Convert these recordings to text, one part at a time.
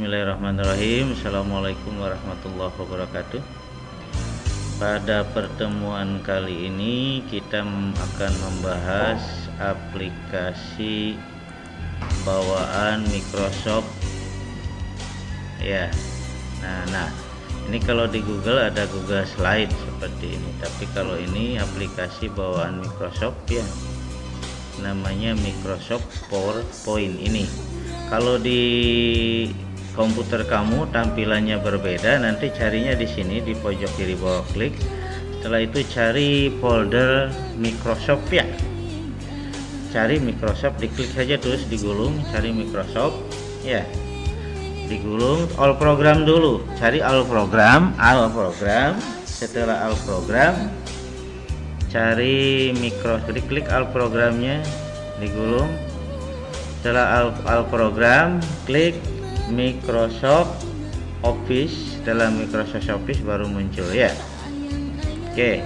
Bismillahirrahmanirrahim. Assalamualaikum warahmatullahi wabarakatuh. Pada pertemuan kali ini kita akan membahas aplikasi bawaan Microsoft. Ya nah nah ini kalau di Google ada Google Slide seperti ini. Tapi kalau ini aplikasi bawaan Microsoft ya namanya Microsoft PowerPoint ini. Kalau di komputer kamu tampilannya berbeda nanti carinya di sini di pojok kiri bawah klik. Setelah itu cari folder Microsoft ya. Cari Microsoft diklik saja terus digulung cari Microsoft ya. Digulung all program dulu. Cari all program all program. Setelah all program cari Microsoft diklik all programnya digulung. Setelah all, all program klik Microsoft Office setelah Microsoft Office baru muncul ya. Oke.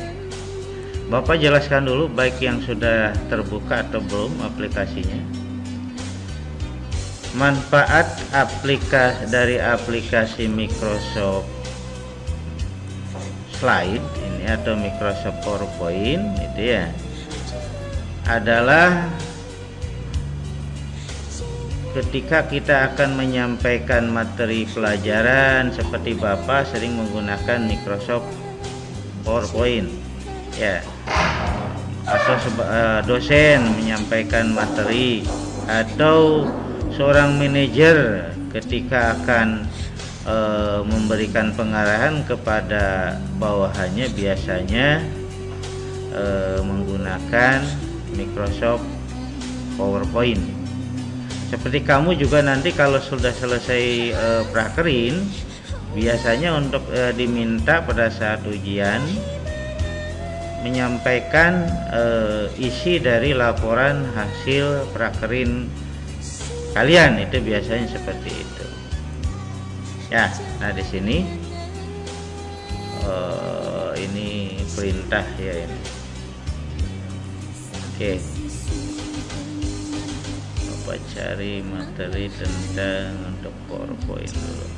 Bapak jelaskan dulu baik yang sudah terbuka atau belum aplikasinya. Manfaat aplikasi dari aplikasi Microsoft Slide ini atau Microsoft PowerPoint itu ya adalah ketika kita akan menyampaikan materi pelajaran seperti Bapak sering menggunakan Microsoft PowerPoint ya. Atau eh, dosen menyampaikan materi. Atau seorang manajer ketika akan e, memberikan pengarahan kepada bawahannya biasanya e, menggunakan Microsoft PowerPoint seperti kamu juga nanti kalau sudah selesai e, prakerin biasanya untuk e, diminta pada saat ujian menyampaikan e, isi dari laporan hasil prakerin kalian. Itu biasanya seperti itu. Ya nah di sini uh, ini perintah ya ini. Oke. okay coba cari materi tentang untuk powerpoint dulu.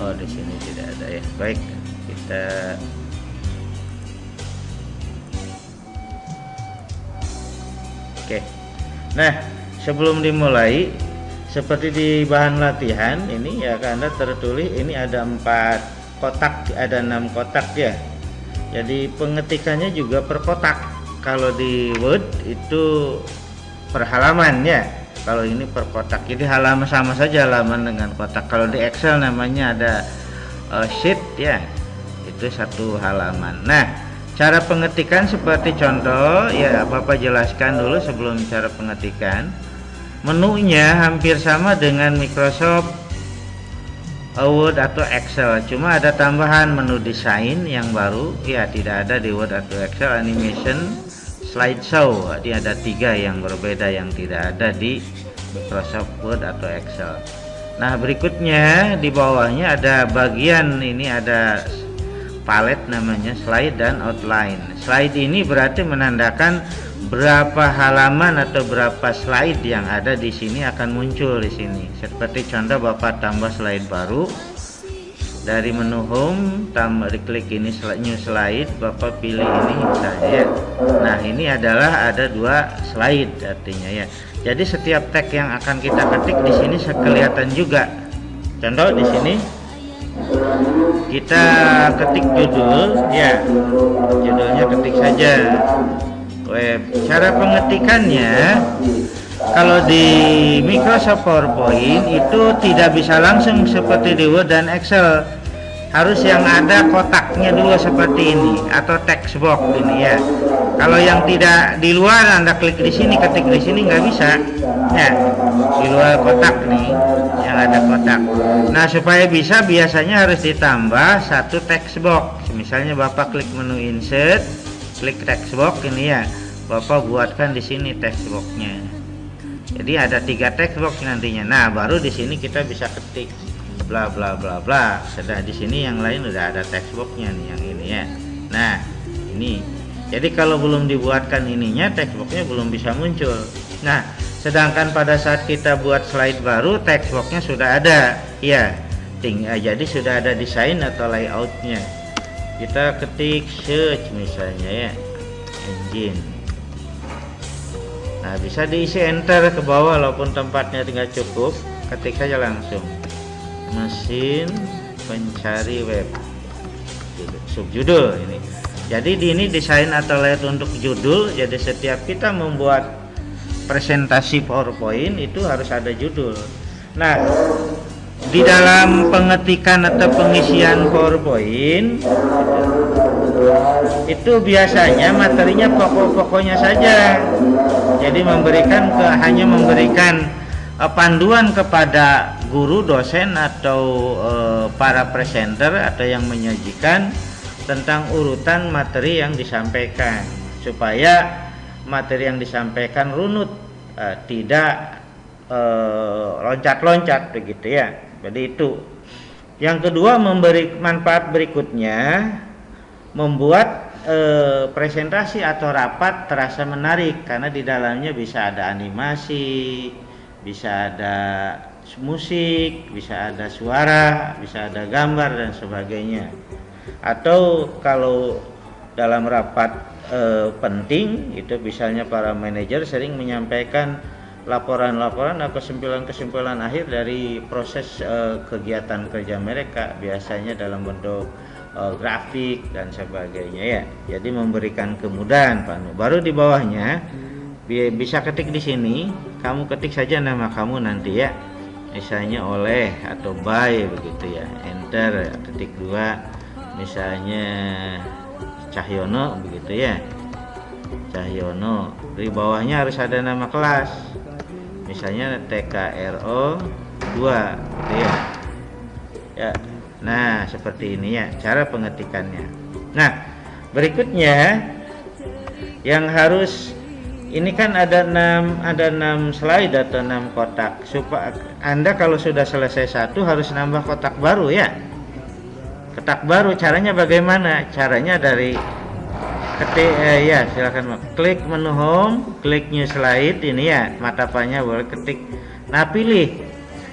Oh di sini tidak ada ya. Baik kita oke. Nah sebelum dimulai seperti di bahan latihan ini ya anda tertulis ini ada empat kotak ada enam kotak ya. Jadi pengetikannya juga per kotak. Kalau di Word itu per halaman ya. Kalau ini per kotak. Jadi halaman sama saja halaman dengan kotak. Kalau di Excel namanya ada uh, sheet ya. Itu satu halaman. Nah cara pengetikan seperti contoh ya Bapak jelaskan dulu sebelum cara pengetikan. Menunya hampir sama dengan Microsoft Word atau Excel. Cuma ada tambahan menu desain yang baru. Ya tidak ada di Word atau Excel. Animation slideshow. Jadi ada tiga yang berbeda yang tidak ada di Microsoft Word atau Excel. Nah berikutnya di bawahnya ada bagian. Ini ada palet namanya slide dan outline. Slide ini berarti menandakan berapa halaman atau berapa slide yang ada di sini akan muncul di sini. Seperti contoh Bapak tambah slide baru. Dari menu home tambah diklik ini new slide. Bapak pilih ini misalnya ya. Nah ini adalah ada dua slide artinya ya. Jadi setiap tag yang akan kita ketik di sini kelihatan juga. Contoh di sini kita ketik judul ya. Judulnya ketik saja web. Cara pengetikannya kalau di Microsoft PowerPoint itu tidak bisa langsung seperti di Word dan Excel. Harus yang ada kotaknya dulu seperti ini atau text box ini ya. Kalau yang tidak di luar anda klik di sini ketik di sini nggak bisa. Ya di luar kotak nih yang ada kotak. Nah supaya bisa biasanya harus ditambah satu text box misalnya bapak klik menu insert klik text box ini ya Bapak buatkan di sini text boxnya jadi ada tiga text box nantinya. Nah baru di sini kita bisa ketik. Bla bla bla bla. Sudah di sini yang lain udah ada text boxnya nih yang ini ya. Nah ini. Jadi kalau belum dibuatkan ininya textbooknya belum bisa muncul. Nah sedangkan pada saat kita buat slide baru textbooknya sudah ada. Ya tinggal eh, jadi sudah ada desain atau layoutnya. Kita ketik search misalnya ya. Engine nah bisa diisi enter ke bawah walaupun tempatnya tinggal cukup ketik saja langsung. Mesin pencari web. Subjudul ini. Jadi di ini desain atau layout untuk judul jadi setiap kita membuat presentasi PowerPoint itu harus ada judul. Nah di dalam pengetikan atau pengisian PowerPoint itu biasanya materinya pokok-pokoknya saja. Jadi memberikan ke hanya memberikan uh, panduan kepada guru dosen atau uh, para presenter atau yang menyajikan tentang urutan materi yang disampaikan. Supaya materi yang disampaikan runut uh, tidak eh, loncat-loncat begitu ya. Jadi itu. Yang kedua memberi manfaat berikutnya membuat uh, presentasi atau rapat terasa menarik karena di dalamnya bisa ada animasi bisa ada musik bisa ada suara bisa ada gambar dan sebagainya. Atau kalau dalam rapat e, penting itu misalnya para manajer sering menyampaikan laporan-laporan atau kesimpulan-kesimpulan akhir dari proses e, kegiatan kerja mereka biasanya dalam bentuk e, grafik dan sebagainya ya. Jadi memberikan kemudahan Pak baru di bawahnya bisa ketik di sini. Kamu ketik saja nama kamu nanti ya. Misalnya oleh atau by begitu ya. Enter ketik dua. Misalnya Cahyono begitu ya. Cahyono. Di bawahnya harus ada nama kelas. Misalnya TKRO 2 gitu ya. Ya nah seperti ini ya cara pengetikannya nah berikutnya yang harus ini kan ada enam ada enam slide atau enam kotak. Supaya anda kalau sudah selesai satu harus nambah kotak baru ya. Ketak baru caranya bagaimana? Caranya dari ketik eh, ya silakan klik menu home klik new slide ini ya matapannya boleh ketik. Nah pilih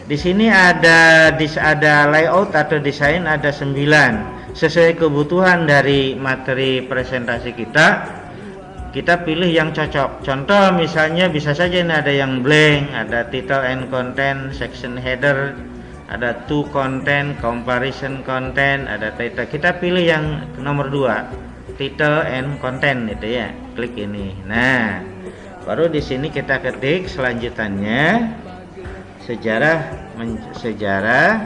di sini ada ada layout atau desain ada 9 sesuai kebutuhan dari materi presentasi kita kita pilih yang cocok. Contoh misalnya bisa saja ini ada yang blank ada title and content section header ada to content comparison content ada title. Kita pilih yang nomor dua title and content itu ya. Klik ini. Nah baru di sini kita ketik selanjutannya sejarah sejarah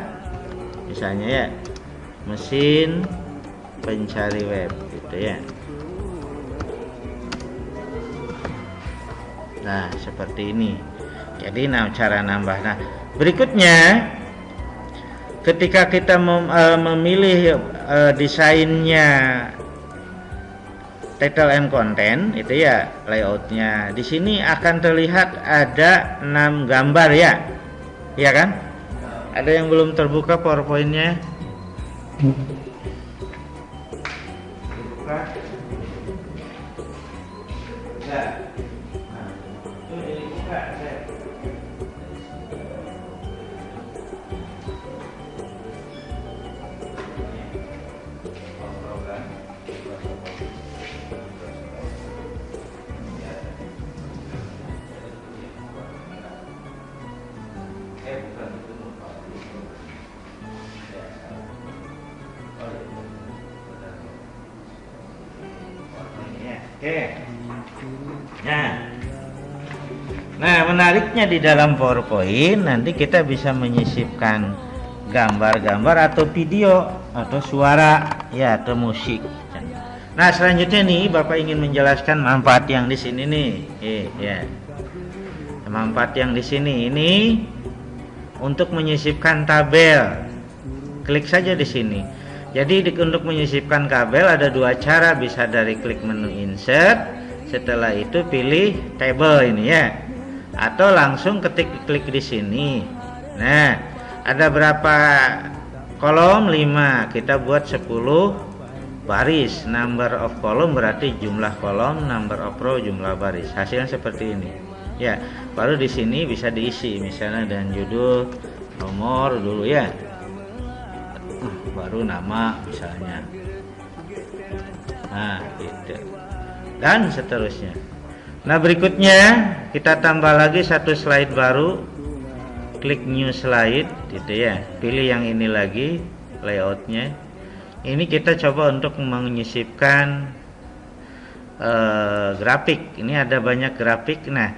misalnya ya mesin pencari web gitu ya. Nah seperti ini. Jadi nah cara nambah. Nah berikutnya ketika kita mem, uh, memilih uh, desainnya title and content itu ya layoutnya. Di sini akan terlihat ada enam gambar ya ya kan? Ada yang belum terbuka powerpointnya Oke. Nah. Nah, menariknya di dalam PowerPoint nanti kita bisa menyisipkan gambar-gambar atau video atau suara ya atau musik. Nah, selanjutnya nih Bapak ingin menjelaskan manfaat yang di sini nih. Eh, ya. Manfaat yang di sini ini untuk menyisipkan tabel. Klik saja di sini jadi untuk menyisipkan kabel ada dua cara. Bisa dari klik menu insert setelah itu pilih table ini ya. Atau langsung ketik klik di sini. Nah ada berapa kolom? 5 kita buat 10 baris. Number of column berarti jumlah kolom number of row jumlah baris. Hasilnya seperti ini. Ya baru di sini bisa diisi misalnya dan judul nomor dulu ya baru nama misalnya. Nah gitu. Dan seterusnya. Nah berikutnya kita tambah lagi satu slide baru. Klik new slide gitu ya. Pilih yang ini lagi layoutnya. Ini kita coba untuk menyisipkan uh, grafik. Ini ada banyak grafik. Nah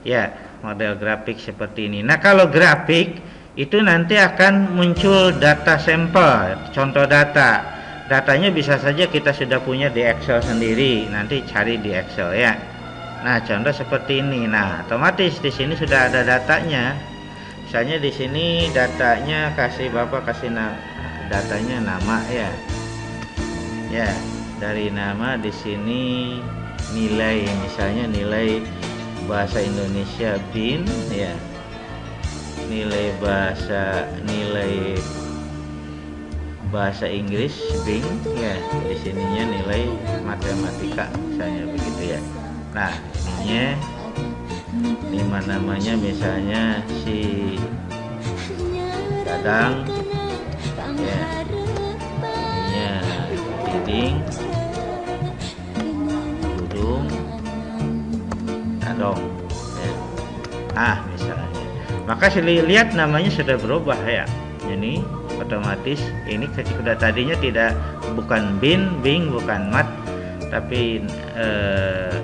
ya model grafik seperti ini. Nah kalau grafik itu nanti akan muncul data sampel contoh data. Datanya bisa saja kita sudah punya di Excel sendiri nanti cari di Excel ya. Nah, contoh seperti ini. Nah, otomatis di sini sudah ada datanya. Misalnya di sini datanya kasih bapak kasih na datanya nama ya. Ya dari nama di sini nilai misalnya nilai bahasa Indonesia bin ya nilai bahasa nilai bahasa Inggris bing. Ya di sininya nilai matematika misalnya begitu ya. Nah ininya lima namanya misalnya si Dadang. Ya. Ininya Diding. Dudung. Dadong. Ya. ah maka lihat namanya sudah berubah ya. Ini otomatis ini sudah tadinya tidak bukan bin bing bukan mat tapi eh,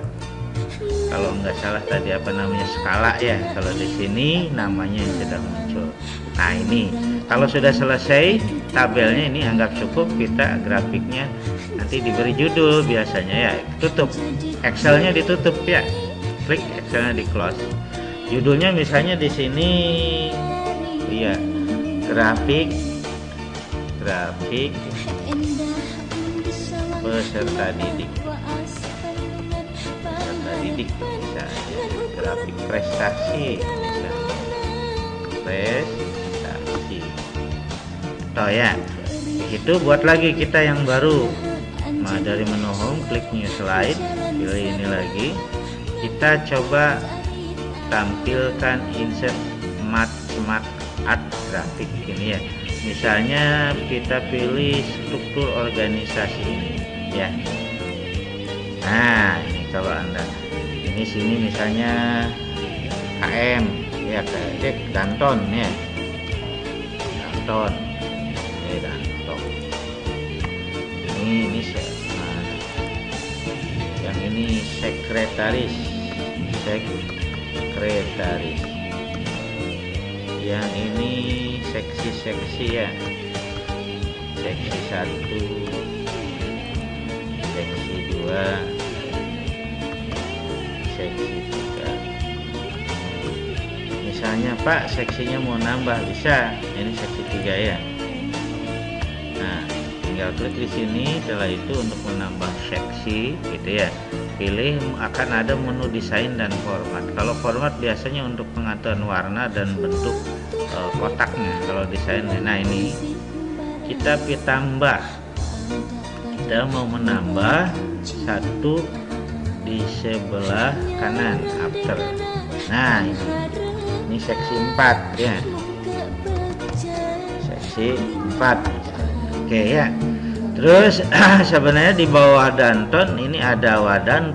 kalau nggak salah tadi apa namanya skala ya. Kalau di sini namanya sudah muncul. Nah ini. Kalau sudah selesai tabelnya ini anggap cukup kita grafiknya nanti diberi judul biasanya ya. Tutup. Excelnya ditutup ya. Klik Excelnya di close judulnya misalnya di sini iya grafik grafik peserta didik. Didik misalnya grafik prestasi misalnya prestasi. Toh ya itu buat lagi kita yang baru. Nah, dari menu home klik new slide pilih ini lagi. Kita coba tampilkan insert mat smart art grafik ini ya. Misalnya kita pilih struktur organisasi ini ya. Nah ini kalau anda. Ini sini misalnya KM ya cek Danton ya. Danton ya Danton. Ini ini nah, yang ini sekretaris sekretaris yang ini seksi-seksi ya. Seksi satu seksi dua misalnya Pak seksinya mau nambah bisa? Ini seksi tiga ya. Nah tinggal klik di sini setelah itu untuk menambah seksi gitu ya pilih akan ada menu desain dan format. Kalau format biasanya untuk pengaturan warna dan bentuk e, kotaknya kalau desain nah ini kita tambah kita mau menambah satu di sebelah kanan after. Nah ini ini seksi 4 ya. Seksi 4 oke ya terus sebenarnya di bawah Danton ini ada Wadan